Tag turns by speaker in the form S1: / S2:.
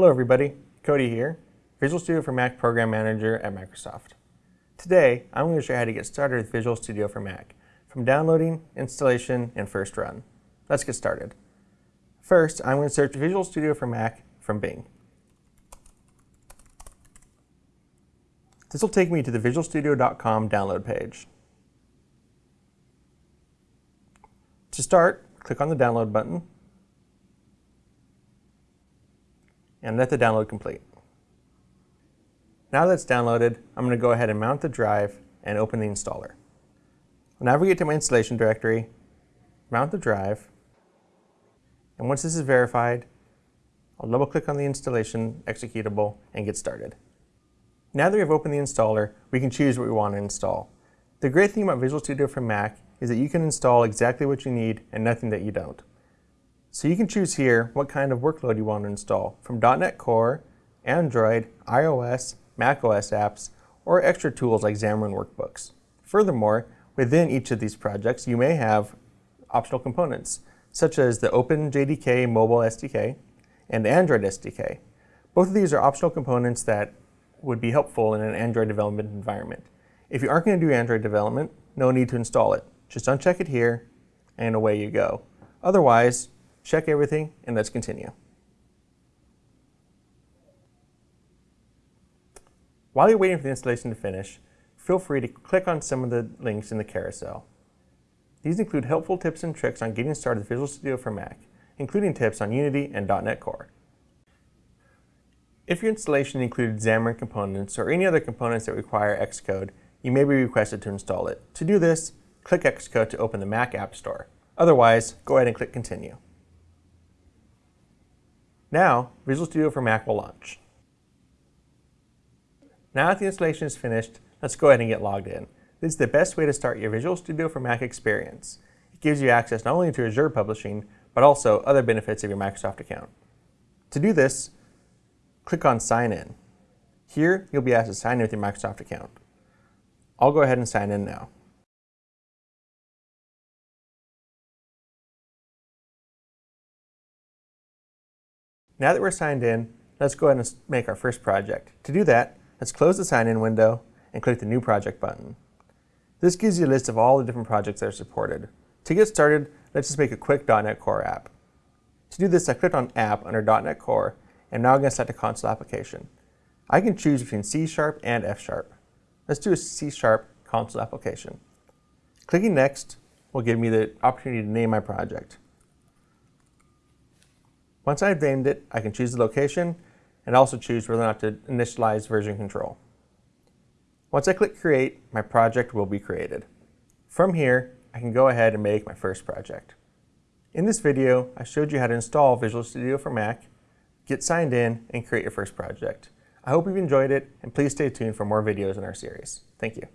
S1: Hello everybody, Cody here, Visual Studio for Mac Program Manager at Microsoft. Today, I'm going to show you how to get started with Visual Studio for Mac, from downloading, installation, and first run. Let's get started. First, I'm going to search Visual Studio for Mac from Bing. This will take me to the visualstudio.com download page. To start, click on the download button and let the download complete. Now that it's downloaded, I'm going to go ahead and mount the drive and open the installer. I'll navigate to my installation directory, mount the drive, and once this is verified, I'll double click on the installation executable and get started. Now that we've opened the installer, we can choose what we want to install. The great thing about Visual Studio for Mac is that you can install exactly what you need and nothing that you don't. So you can choose here what kind of workload you want to install, from .NET Core, Android, iOS, macOS apps, or extra tools like Xamarin Workbooks. Furthermore, within each of these projects, you may have optional components, such as the OpenJDK Mobile SDK and Android SDK. Both of these are optional components that would be helpful in an Android development environment. If you aren't going to do Android development, no need to install it. Just uncheck it here, and away you go. Otherwise, check everything, and let's continue. While you're waiting for the installation to finish, feel free to click on some of the links in the carousel. These include helpful tips and tricks on getting started with Visual Studio for Mac, including tips on Unity and .NET Core. If your installation included Xamarin components or any other components that require Xcode, you may be requested to install it. To do this, click Xcode to open the Mac App Store. Otherwise, go ahead and click Continue. Now, Visual Studio for Mac will launch. Now that the installation is finished, let's go ahead and get logged in. This is the best way to start your Visual Studio for Mac experience. It gives you access not only to Azure Publishing, but also other benefits of your Microsoft account. To do this, click on Sign In. Here, you'll be asked to sign in with your Microsoft account. I'll go ahead and sign in now. Now that we're signed in, let's go ahead and make our first project. To do that, let's close the sign-in window and click the New Project button. This gives you a list of all the different projects that are supported. To get started, let's just make a quick .NET Core app. To do this, I clicked on App under .NET Core, and now I'm going to select a console application. I can choose between C Sharp and F Sharp. Let's do a C Sharp console application. Clicking Next will give me the opportunity to name my project. Once I've named it, I can choose the location and also choose whether or not to initialize version control. Once I click Create, my project will be created. From here, I can go ahead and make my first project. In this video, I showed you how to install Visual Studio for Mac, get signed in, and create your first project. I hope you've enjoyed it, and please stay tuned for more videos in our series. Thank you.